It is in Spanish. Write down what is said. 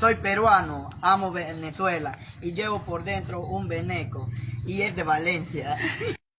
Soy peruano, amo Venezuela y llevo por dentro un veneco y es de Valencia.